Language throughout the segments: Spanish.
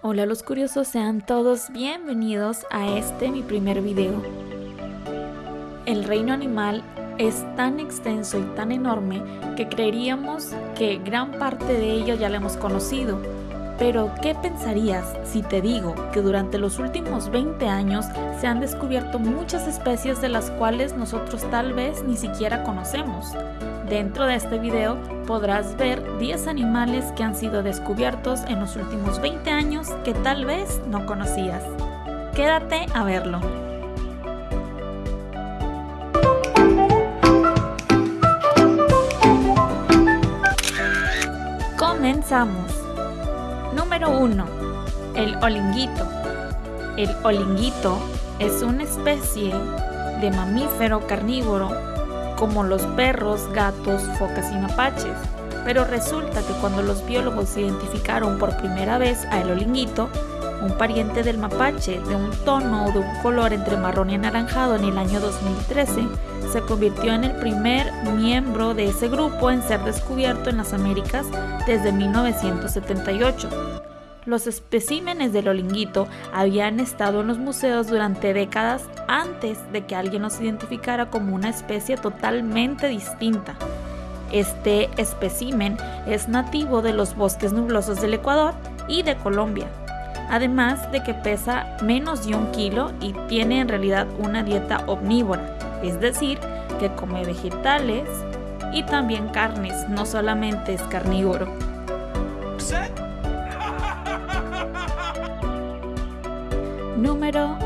Hola los curiosos, sean todos bienvenidos a este mi primer video. El reino animal es tan extenso y tan enorme que creeríamos que gran parte de ello ya lo hemos conocido. Pero, ¿qué pensarías si te digo que durante los últimos 20 años se han descubierto muchas especies de las cuales nosotros tal vez ni siquiera conocemos? Dentro de este video podrás ver 10 animales que han sido descubiertos en los últimos 20 años que tal vez no conocías. Quédate a verlo. Comenzamos. Número 1. El olinguito. El olinguito es una especie de mamífero carnívoro como los perros, gatos, focas y mapaches. Pero resulta que cuando los biólogos identificaron por primera vez a el olinguito, un pariente del mapache de un tono o de un color entre marrón y anaranjado en el año 2013, se convirtió en el primer miembro de ese grupo en ser descubierto en las Américas desde 1978. Los especímenes del olinguito habían estado en los museos durante décadas antes de que alguien los identificara como una especie totalmente distinta. Este espécimen es nativo de los bosques nublosos del Ecuador y de Colombia, además de que pesa menos de un kilo y tiene en realidad una dieta omnívora, es decir, que come vegetales y también carnes, no solamente es carnívoro. Número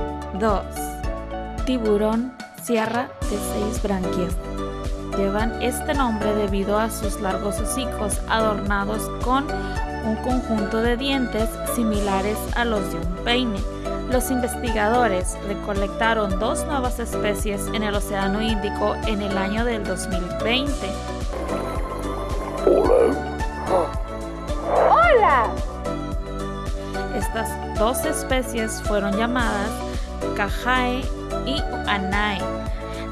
2. Tiburón sierra de seis branquias. Llevan este nombre debido a sus largos hocicos adornados con un conjunto de dientes similares a los de un peine. Los investigadores recolectaron dos nuevas especies en el Océano Índico en el año del 2020. Dos especies fueron llamadas Cajae y Anae,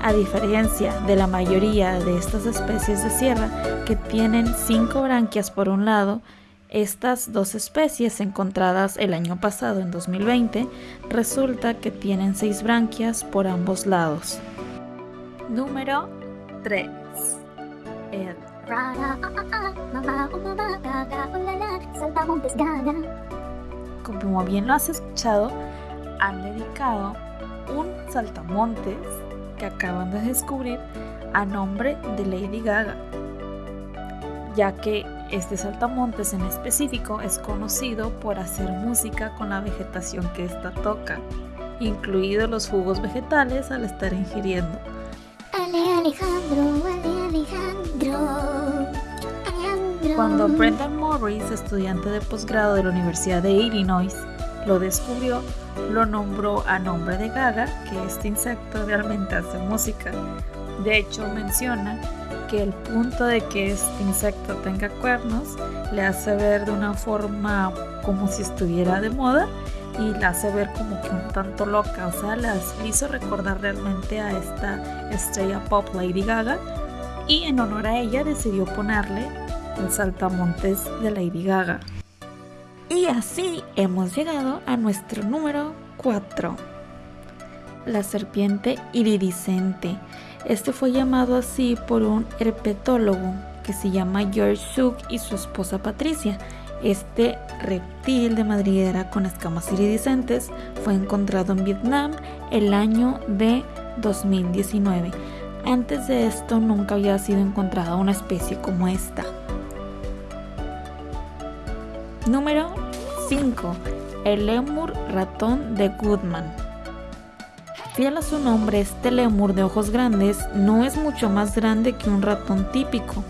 a diferencia de la mayoría de estas especies de sierra que tienen cinco branquias por un lado, estas dos especies encontradas el año pasado en 2020 resulta que tienen seis branquias por ambos lados. Número 3. El Saltamontes Gaga. Como bien lo has escuchado, han dedicado un saltamontes que acaban de descubrir a nombre de Lady Gaga, ya que este saltamontes en específico es conocido por hacer música con la vegetación que ésta toca, incluidos los jugos vegetales al estar ingiriendo. Ale Alejandro, Ale Alejandro. Cuando Brendan Morris, estudiante de posgrado de la Universidad de Illinois, lo descubrió, lo nombró a nombre de Gaga, que este insecto realmente hace música. De hecho, menciona que el punto de que este insecto tenga cuernos le hace ver de una forma como si estuviera de moda y la hace ver como que un tanto loca, o sea, las hizo recordar realmente a esta estrella pop Lady Gaga y en honor a ella decidió ponerle saltamontes de Lady Gaga. Y así hemos llegado a nuestro número 4. La serpiente iridiscente. Este fue llamado así por un herpetólogo que se llama George Suk y su esposa Patricia. Este reptil de madriguera con escamas iridiscentes fue encontrado en Vietnam el año de 2019. Antes de esto nunca había sido encontrada una especie como esta. Número 5. El lémur ratón de Goodman. Fiel a su nombre, este lémur de ojos grandes no es mucho más grande que un ratón típico,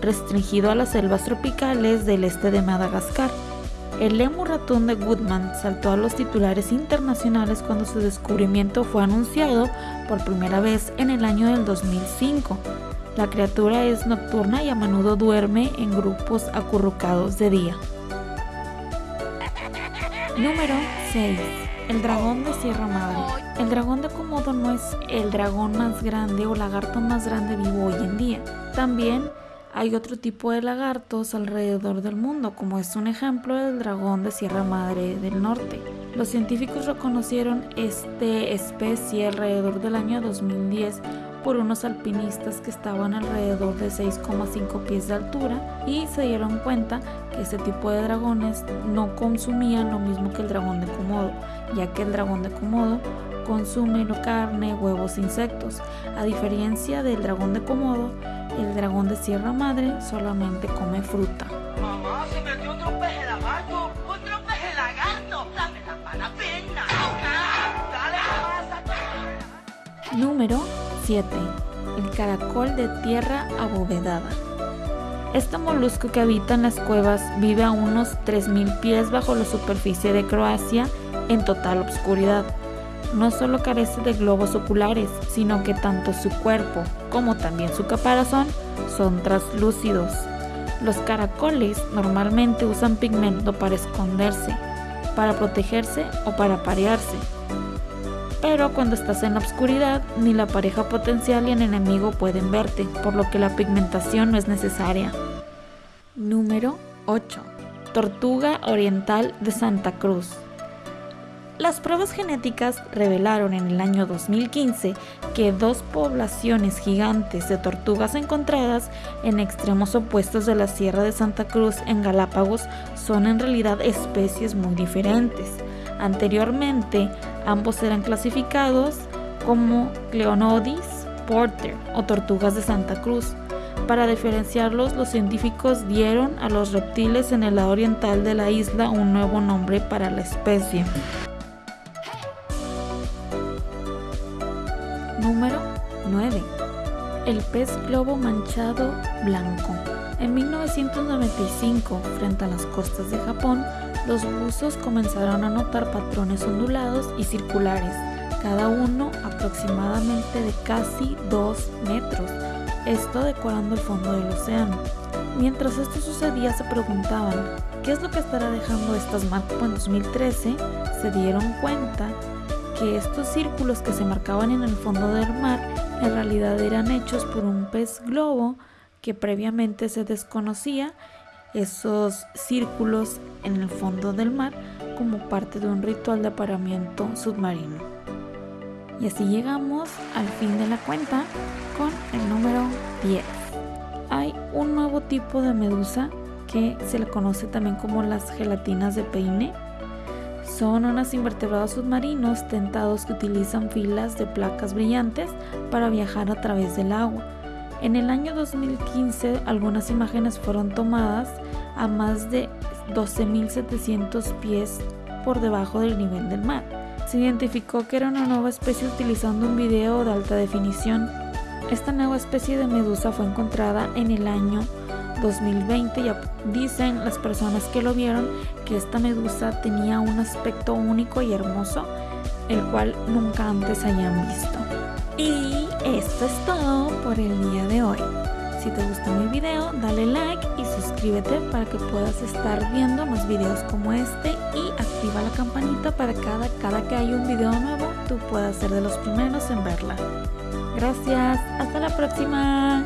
restringido a las selvas tropicales del este de Madagascar. El lémur ratón de Goodman saltó a los titulares internacionales cuando su descubrimiento fue anunciado por primera vez en el año del 2005. La criatura es nocturna y a menudo duerme en grupos acurrucados de día. Número 6. El dragón de Sierra Madre. El dragón de Komodo no es el dragón más grande o lagarto más grande vivo hoy en día. También Hay otro tipo de lagartos alrededor del mundo, como es un ejemplo el dragón de Sierra Madre del Norte. Los científicos reconocieron esta especie alrededor del año 2010 por unos alpinistas que estaban alrededor de 6,5 pies de altura y se dieron cuenta que este tipo de dragones no consumían lo mismo que el dragón de Komodo, ya que el dragón de Komodo consume carne, huevos e insectos. A diferencia del dragón de Komodo, el dragón de Sierra Madre solamente come fruta. Mamá, se metió otro peje lagarto. Otro peje lagarto. Dame la mala pena. Número 7. El caracol de tierra abovedada. Este molusco que habita en las cuevas vive a unos 3.000 pies bajo la superficie de Croacia en total obscuridad no solo carece de globos oculares, sino que tanto su cuerpo como también su caparazón son translúcidos. Los caracoles normalmente usan pigmento para esconderse, para protegerse o para parearse. Pero cuando estás en la oscuridad, ni la pareja potencial ni el enemigo pueden verte, por lo que la pigmentación no es necesaria. Número 8. Tortuga oriental de Santa Cruz. Las pruebas genéticas revelaron en el año 2015 que dos poblaciones gigantes de tortugas encontradas en extremos opuestos de la Sierra de Santa Cruz en Galápagos son en realidad especies muy diferentes. Anteriormente, ambos eran clasificados como Cleonodis porter o tortugas de Santa Cruz. Para diferenciarlos, los científicos dieron a los reptiles en el lado oriental de la isla un nuevo nombre para la especie. Número 9. El pez globo manchado blanco. En 1995, frente a las costas de Japón, los buzos comenzaron a notar patrones ondulados y circulares, cada uno aproximadamente de casi 2 metros, esto decorando el fondo del océano. Mientras esto sucedía se preguntaban, ¿qué es lo que estará dejando estas marcas? En 2013 se dieron cuenta que estos círculos que se marcaban en el fondo del mar en realidad eran hechos por un pez globo que previamente se desconocía esos círculos en el fondo del mar como parte de un ritual de aparamiento submarino. Y así llegamos al fin de la cuenta con el número 10. Hay un nuevo tipo de medusa que se le conoce también como las gelatinas de peine son unos invertebrados submarinos tentados que utilizan filas de placas brillantes para viajar a través del agua. En el año 2015 algunas imágenes fueron tomadas a más de 12.700 pies por debajo del nivel del mar. Se identificó que era una nueva especie utilizando un video de alta definición. Esta nueva especie de medusa fue encontrada en el año 2020 ya dicen las personas que lo vieron que esta medusa tenía un aspecto único y hermoso, el cual nunca antes hayan visto. Y esto es todo por el día de hoy. Si te gustó mi video, dale like y suscríbete para que puedas estar viendo más videos como este y activa la campanita para cada, cada que haya un video nuevo tú puedas ser de los primeros en verla. Gracias, hasta la próxima.